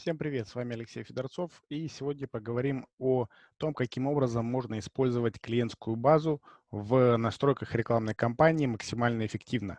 Всем привет, с вами Алексей Федорцов, и сегодня поговорим о том, каким образом можно использовать клиентскую базу в настройках рекламной кампании максимально эффективно.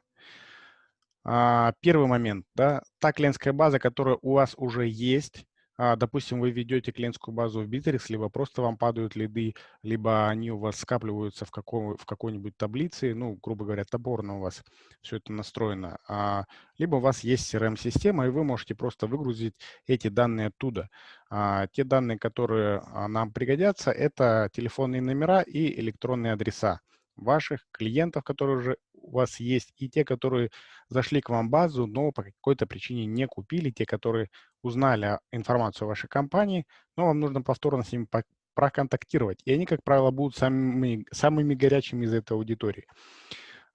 А, первый момент, да, та клиентская база, которая у вас уже есть, допустим, вы ведете клиентскую базу в Bittrex, либо просто вам падают лиды, либо они у вас скапливаются в, каком, в какой-нибудь таблице, ну, грубо говоря, таборно у вас все это настроено, а, либо у вас есть CRM-система, и вы можете просто выгрузить эти данные оттуда. А, те данные, которые нам пригодятся, это телефонные номера и электронные адреса ваших клиентов, которые уже у вас есть, и те, которые зашли к вам в базу, но по какой-то причине не купили, те, которые узнали информацию о вашей компании, но вам нужно повторно с ними проконтактировать. И они, как правило, будут самыми, самыми горячими из этой аудитории.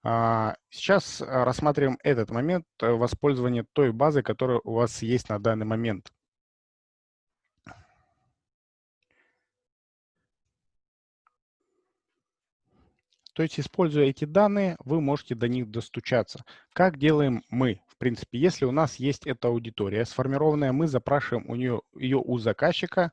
А, сейчас рассматриваем этот момент э, воспользования той базы, которая у вас есть на данный момент. То есть, используя эти данные, вы можете до них достучаться. Как делаем мы? В принципе, если у нас есть эта аудитория сформированная, мы запрашиваем у нее, ее у заказчика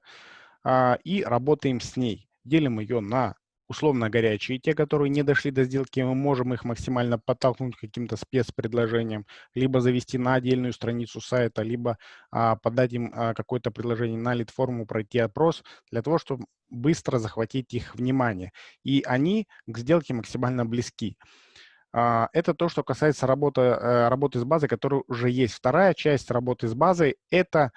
а, и работаем с ней. Делим ее на условно горячие, те, которые не дошли до сделки, мы можем их максимально подтолкнуть каким-то спецпредложением, либо завести на отдельную страницу сайта, либо а, подать им а, какое-то предложение на лид-форму, пройти опрос, для того, чтобы быстро захватить их внимание. И они к сделке максимально близки. А, это то, что касается работы, э, работы с базой, которая уже есть. Вторая часть работы с базой – это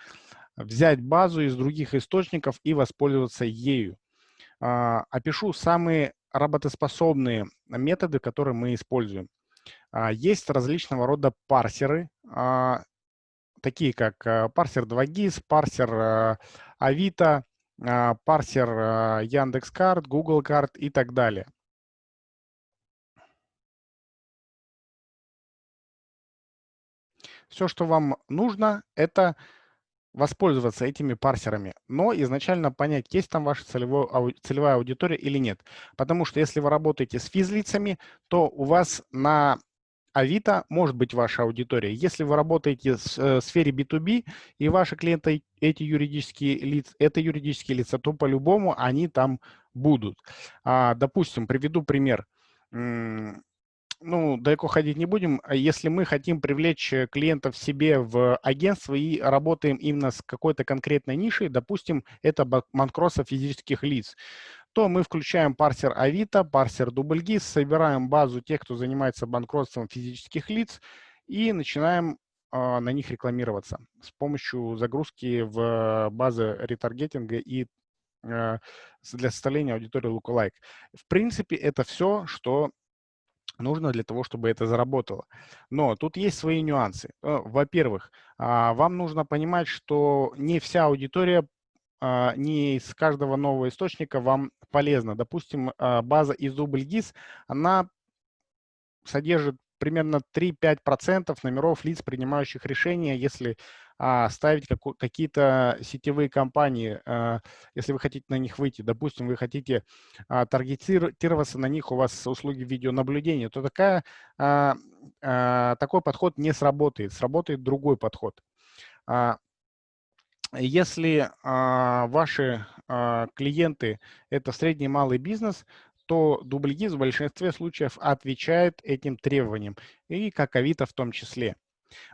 взять базу из других источников и воспользоваться ею. А, опишу самые работоспособные методы, которые мы используем. А, есть различного рода парсеры, а, такие как парсер 2GIS, парсер Авито, парсер Яндекс.Карт, Google Карт и так далее. Все, что вам нужно, это воспользоваться этими парсерами, но изначально понять, есть там ваша целевой, целевая аудитория или нет. Потому что если вы работаете с физлицами, то у вас на Авито может быть ваша аудитория. Если вы работаете в э, сфере B2B и ваши клиенты эти юридические лица, это юридические лица, то по-любому они там будут. А, допустим, приведу пример ну, далеко ходить не будем. А если мы хотим привлечь э, клиентов себе в агентство и работаем именно с какой-то конкретной нишей, допустим, это банкротство физических лиц, то мы включаем парсер Авито, парсер DoubleGIS, собираем базу тех, кто занимается банкротством физических лиц и начинаем э, на них рекламироваться с помощью загрузки в базы ретаргетинга и э, для составления аудитории Lookalike. В принципе, это все, что нужно для того, чтобы это заработало. Но тут есть свои нюансы. Э, во-первых, а, вам нужно понимать, что не вся аудитория а, не из каждого нового источника вам полезна. Допустим, а, база из DoubleGIS, она содержит примерно 3-5% номеров лиц, принимающих решения, если а, ставить какие-то сетевые компании, а, если вы хотите на них выйти. Допустим, вы хотите а, таргетироваться на них, у вас услуги видеонаблюдения, то такая, а, а, такой подход не сработает. Сработает другой подход. А, если а, ваши а, клиенты – это средний и малый бизнес, то DoubleGIS в большинстве случаев отвечает этим требованиям, и как Авито в том числе.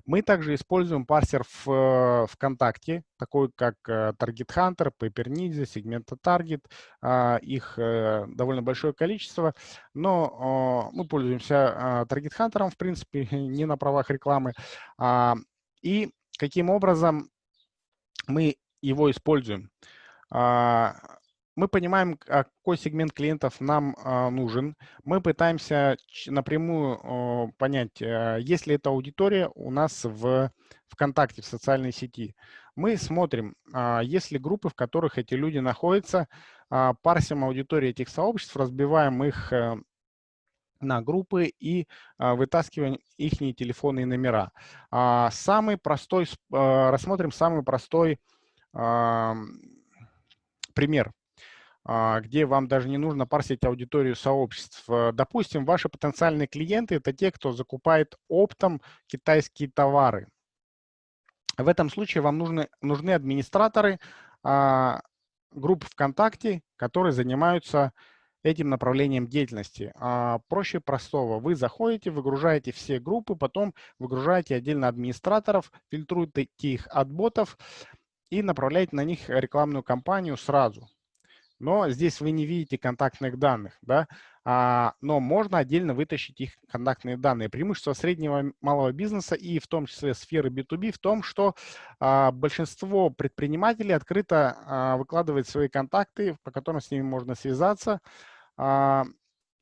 Мы также используем парсер в э, ВКонтакте, такой как э, Target Hunter, Paper Ninja, Segmenta Target. А, их э, довольно большое количество, но мы пользуемся Target Hunter, в принципе, не на правах рекламы. А, и каким образом мы его используем? А, мы понимаем, какой сегмент клиентов нам а, нужен. Мы пытаемся напрямую а, понять, а, есть ли эта аудитория у нас в ВКонтакте, в социальной сети. Мы смотрим, а, есть ли группы, в которых эти люди находятся, а, парсим аудиторию этих сообществ, разбиваем их а, на группы и а, вытаскиваем их телефонные номера. А, самый простой, а, рассмотрим самый простой а, пример а, где вам даже не нужно парсить аудиторию сообществ. Э, допустим, ваши потенциальные клиенты – это те, кто закупает оптом китайские товары. В этом случае вам нужны, нужны администраторы а, групп ВКонтакте, которые занимаются этим направлением деятельности. А, проще простого. Вы заходите, выгружаете все группы, потом выгружаете отдельно администраторов, фильтруете их от ботов и направляете на них рекламную кампанию сразу но здесь вы не видите контактных данных, да, а, но можно отдельно вытащить их контактные данные. Преимущество среднего и малого бизнеса и в том числе сферы B2B в том, что а, большинство предпринимателей открыто а, выкладывает свои контакты, по которым с ними можно связаться, а,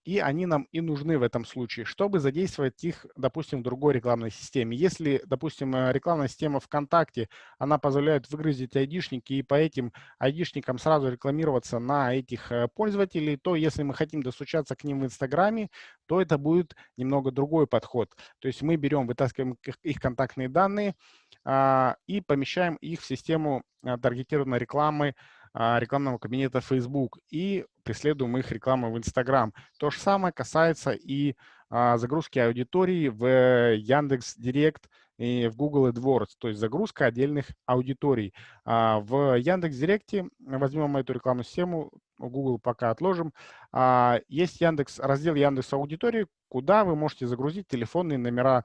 и они нам и нужны в этом случае, чтобы задействовать их, допустим, в другой рекламной системе. Если, допустим, э, рекламная система ВКонтакте, она позволяет выгрузить айдишники и по этим айдишникам сразу рекламироваться на этих э, пользователей, то если мы хотим достучаться к ним в Инстаграме, то это будет немного другой подход. То есть мы берем, вытаскиваем их контактные данные а, и помещаем их в систему а, таргетированной рекламы, рекламного кабинета Facebook и преследуем их рекламу в Instagram. То же самое касается и а, загрузки аудитории в Яндекс Директ и в Google AdWords, то есть загрузка отдельных аудиторий. А, в Яндекс Директе, возьмем эту рекламную систему, Google пока отложим, есть Яндекс, раздел Яндекс Аудитории, куда вы можете загрузить телефонные номера,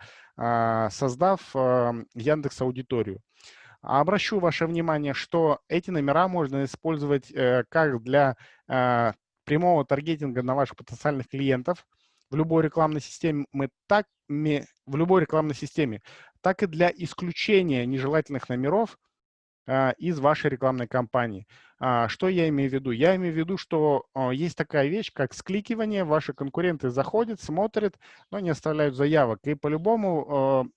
создав Яндекс Аудиторию. Обращу ваше внимание, что эти номера можно использовать э, как для э, прямого таргетинга на ваших потенциальных клиентов в любой рекламной системе, мы так, в любой рекламной системе, так и для исключения нежелательных номеров э, из вашей рекламной кампании. А, что я имею в виду? Я имею в виду, что есть такая вещь, как скликивание. Ваши конкуренты заходят, смотрят, но не оставляют заявок. И по-любому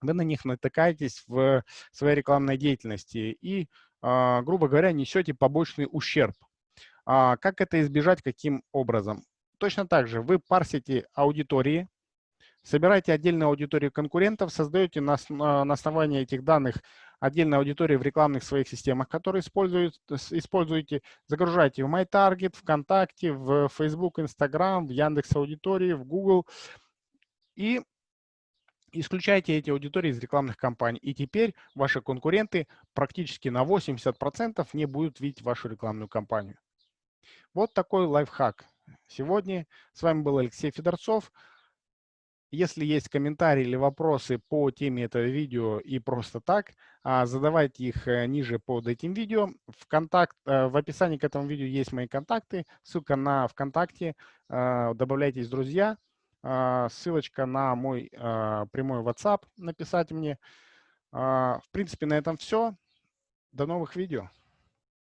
вы на них натыкаетесь в своей рекламной деятельности и, а, грубо говоря, несете побочный ущерб. А, как это избежать, каким образом? Точно так же вы парсите аудитории, собираете отдельную аудиторию конкурентов, создаете на, на основании этих данных отдельную аудиторию в рекламных своих системах, которые используете, загружаете в MyTarget, ВКонтакте, в Facebook, Instagram, в Яндекс Аудитории, в Google. И исключайте эти аудитории из рекламных кампаний. И теперь ваши конкуренты практически на 80% не будут видеть вашу рекламную кампанию. Вот такой лайфхак. Сегодня с вами был Алексей Федорцов. Если есть комментарии или вопросы по теме этого видео и просто так, а, задавайте их э, ниже под этим видео. В, контакт, э, в описании к этому видео есть мои контакты, ссылка на ВКонтакте. Э, добавляйтесь, друзья. А, ссылочка на мой а, прямой WhatsApp написать мне. А, в принципе, на этом все. До новых видео.